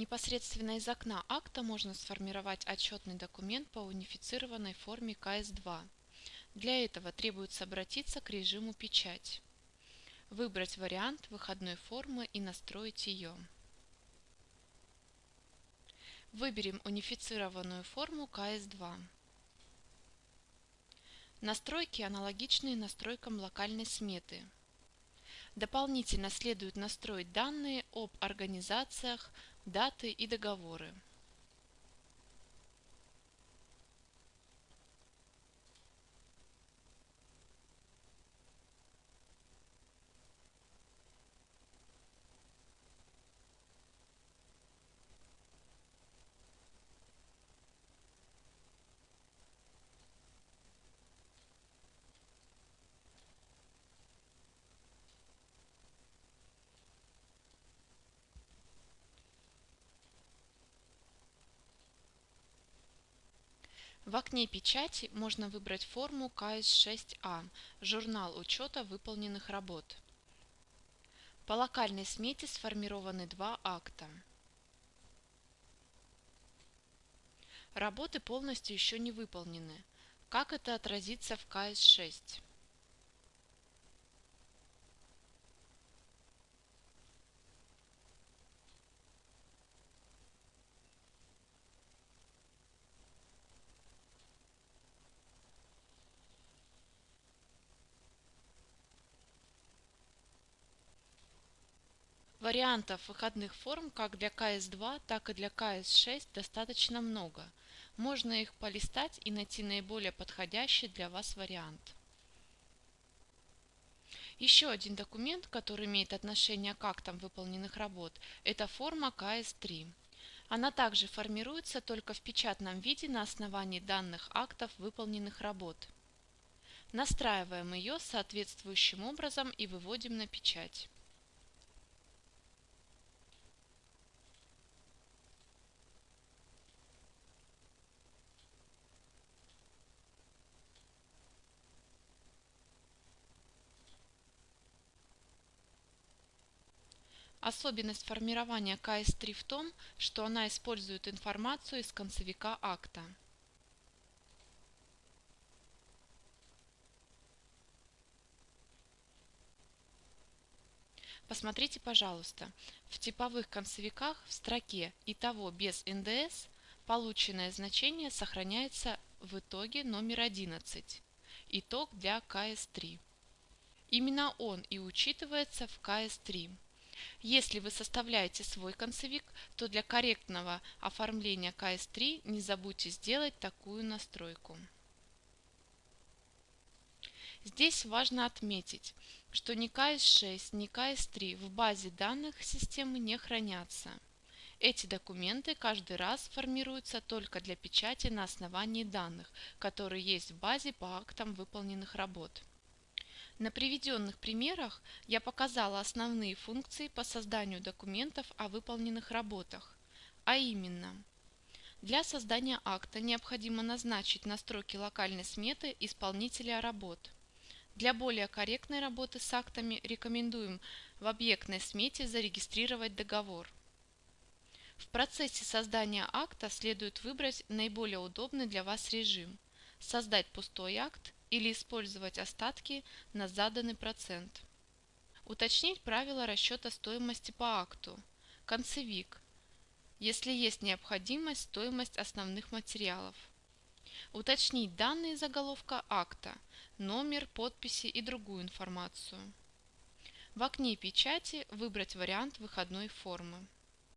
Непосредственно из окна акта можно сформировать отчетный документ по унифицированной форме КС-2. Для этого требуется обратиться к режиму «Печать», выбрать вариант выходной формы и настроить ее. Выберем унифицированную форму КС-2. Настройки аналогичные настройкам локальной сметы. Дополнительно следует настроить данные об организациях, даты и договоры. В окне печати можно выбрать форму КС6А – журнал учета выполненных работ. По локальной смете сформированы два акта. Работы полностью еще не выполнены. Как это отразится в КС6? Вариантов выходных форм как для КС2, так и для КС6 достаточно много. Можно их полистать и найти наиболее подходящий для вас вариант. Еще один документ, который имеет отношение к актам выполненных работ, это форма КС3. Она также формируется только в печатном виде на основании данных актов выполненных работ. Настраиваем ее соответствующим образом и выводим на печать. Особенность формирования КС3 в том, что она использует информацию из концевика акта. Посмотрите, пожалуйста, в типовых концевиках в строке «Итого без НДС» полученное значение сохраняется в итоге номер 11. Итог для КС3. Именно он и учитывается в КС3. Если вы составляете свой концевик, то для корректного оформления КС3 не забудьте сделать такую настройку. Здесь важно отметить, что ни КС6, ни КС3 в базе данных системы не хранятся. Эти документы каждый раз формируются только для печати на основании данных, которые есть в базе по актам выполненных работ. На приведенных примерах я показала основные функции по созданию документов о выполненных работах, а именно для создания акта необходимо назначить настройки локальной сметы исполнителя работ. Для более корректной работы с актами рекомендуем в объектной смете зарегистрировать договор. В процессе создания акта следует выбрать наиболее удобный для вас режим – создать пустой акт или использовать остатки на заданный процент. Уточнить правила расчета стоимости по акту. Концевик. Если есть необходимость, стоимость основных материалов. Уточнить данные заголовка акта, номер, подписи и другую информацию. В окне печати выбрать вариант выходной формы.